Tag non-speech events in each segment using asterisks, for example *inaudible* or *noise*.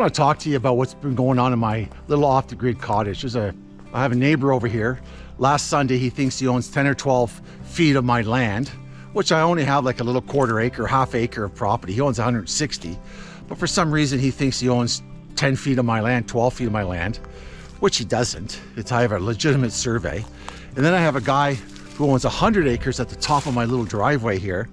I want to talk to you about what's been going on in my little off-the-grid cottage. There's a, I have a neighbor over here. Last Sunday, he thinks he owns 10 or 12 feet of my land, which I only have like a little quarter acre, half acre of property. He owns 160, but for some reason he thinks he owns 10 feet of my land, 12 feet of my land, which he doesn't. It's I have a legitimate survey. And then I have a guy who owns 100 acres at the top of my little driveway here,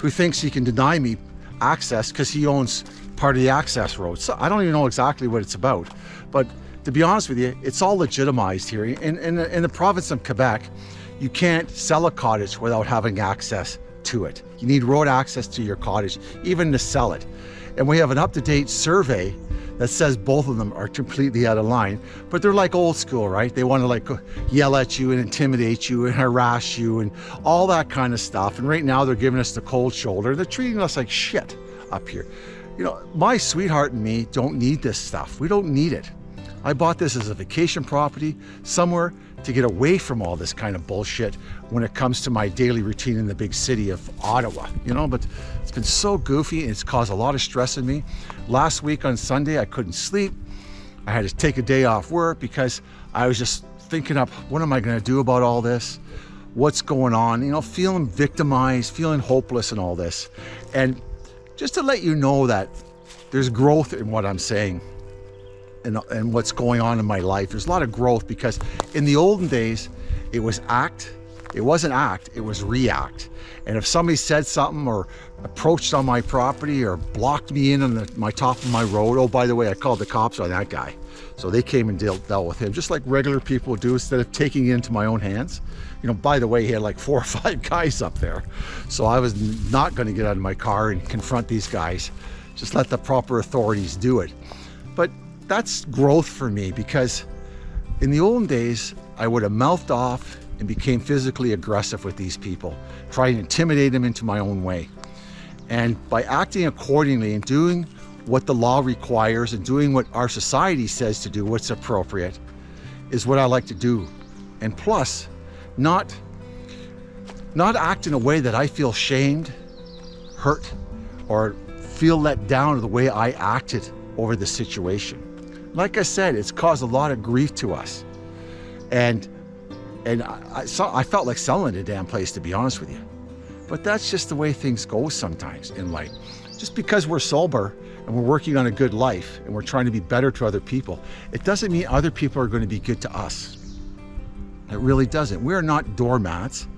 who thinks he can deny me access because he owns part of the access road. So I don't even know exactly what it's about, but to be honest with you, it's all legitimized here. In, in, in the province of Quebec, you can't sell a cottage without having access to it. You need road access to your cottage, even to sell it. And we have an up-to-date survey that says both of them are completely out of line, but they're like old school, right? They want to like yell at you and intimidate you and harass you and all that kind of stuff. And right now they're giving us the cold shoulder. They're treating us like shit up here. You know, my sweetheart and me don't need this stuff. We don't need it. I bought this as a vacation property somewhere to get away from all this kind of bullshit when it comes to my daily routine in the big city of Ottawa, you know, but it's been so goofy and it's caused a lot of stress in me. Last week on Sunday, I couldn't sleep. I had to take a day off work because I was just thinking up, what am I gonna do about all this? What's going on? You know, feeling victimized, feeling hopeless and all this. And just to let you know that there's growth in what I'm saying and, and what's going on in my life. There's a lot of growth because in the olden days, it was act, it wasn't act, it was react. And if somebody said something or approached on my property or blocked me in on the, my top of my road, oh, by the way, I called the cops on that guy. So they came and dealt, dealt with him, just like regular people do instead of taking it into my own hands. You know, by the way, he had like *laughs* four or five guys up there. So I was not going to get out of my car and confront these guys. Just let the proper authorities do it. But that's growth for me because in the olden days, I would have mouthed off and became physically aggressive with these people, trying to intimidate them into my own way. And by acting accordingly and doing what the law requires and doing what our society says to do, what's appropriate, is what I like to do. And plus, not, not act in a way that I feel shamed, hurt, or feel let down the way I acted over the situation. Like I said, it's caused a lot of grief to us. And and I, I, saw, I felt like selling the damn place, to be honest with you. But that's just the way things go sometimes in life. Just because we're sober and we're working on a good life and we're trying to be better to other people, it doesn't mean other people are going to be good to us. It really doesn't. We're not doormats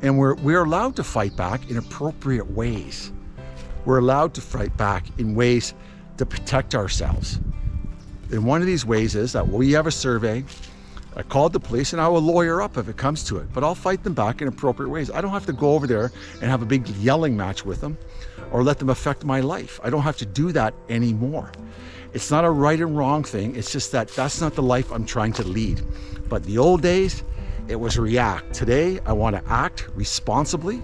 and we're, we're allowed to fight back in appropriate ways. We're allowed to fight back in ways to protect ourselves. And one of these ways is that we have a survey I called the police and I will lawyer up if it comes to it, but I'll fight them back in appropriate ways. I don't have to go over there and have a big yelling match with them or let them affect my life. I don't have to do that anymore. It's not a right and wrong thing. It's just that that's not the life I'm trying to lead. But the old days, it was react. Today, I want to act responsibly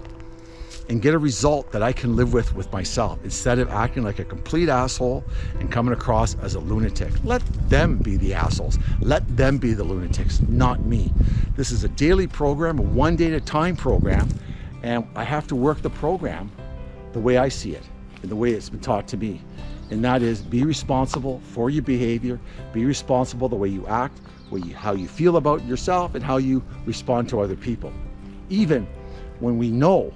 and get a result that I can live with with myself instead of acting like a complete asshole and coming across as a lunatic. Let them be the assholes. Let them be the lunatics, not me. This is a daily program, a one day at a time program, and I have to work the program the way I see it and the way it's been taught to me. And that is be responsible for your behavior, be responsible the way you act, you, how you feel about yourself and how you respond to other people. Even when we know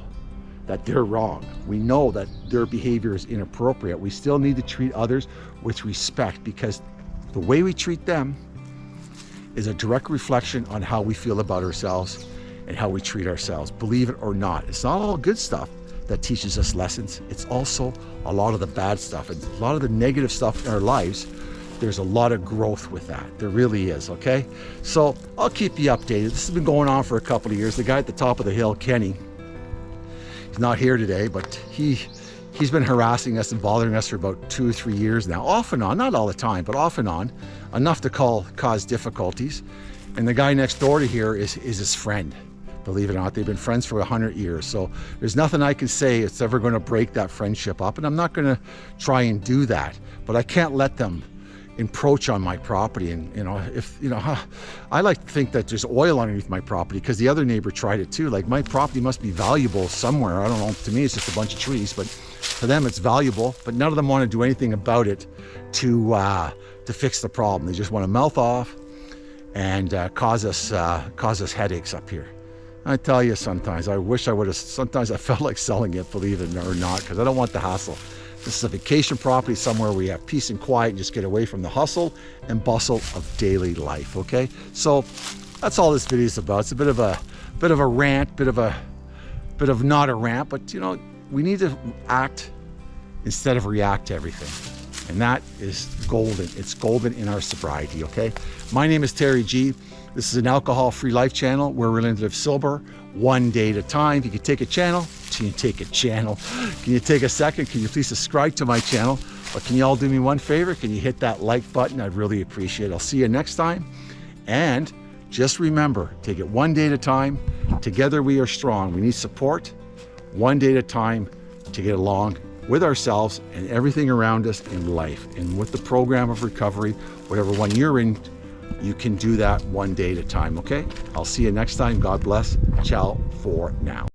that they're wrong. We know that their behavior is inappropriate. We still need to treat others with respect because the way we treat them is a direct reflection on how we feel about ourselves and how we treat ourselves, believe it or not. It's not all good stuff that teaches us lessons. It's also a lot of the bad stuff and a lot of the negative stuff in our lives. There's a lot of growth with that. There really is, okay? So I'll keep you updated. This has been going on for a couple of years. The guy at the top of the hill, Kenny, He's not here today, but he he's been harassing us and bothering us for about two or three years now, off and on, not all the time, but off and on, enough to call cause difficulties. And the guy next door to here is, is his friend. Believe it or not, they've been friends for 100 years. So there's nothing I can say that's ever going to break that friendship up. And I'm not going to try and do that. But I can't let them encroach on my property and you know if you know huh, I like to think that there's oil underneath my property because the other neighbor tried it too like my property must be valuable somewhere I don't know to me it's just a bunch of trees but to them it's valuable, but none of them want to do anything about it to uh, to fix the problem. They just want to mouth off and uh, cause us uh, cause us headaches up here. I tell you, sometimes I wish I would have. Sometimes I felt like selling it, believe it or not, because I don't want the hassle. This is a vacation property somewhere where you have peace and quiet and just get away from the hustle and bustle of daily life. Okay, so that's all this video is about. It's a bit of a bit of a rant, bit of a bit of not a rant, but you know we need to act instead of react to everything. And that is golden. It's golden in our sobriety, okay? My name is Terry G. This is an alcohol-free life channel where we're going to live sober one day at a time. If you could take a channel, can you take a channel? Can you take a second? Can you please subscribe to my channel? Or can you all do me one favor? Can you hit that like button? I'd really appreciate it. I'll see you next time. And just remember, take it one day at a time. Together we are strong. We need support one day at a time to get along with ourselves and everything around us in life. And with the program of recovery, whatever one you're in, you can do that one day at a time, okay? I'll see you next time. God bless. Ciao for now.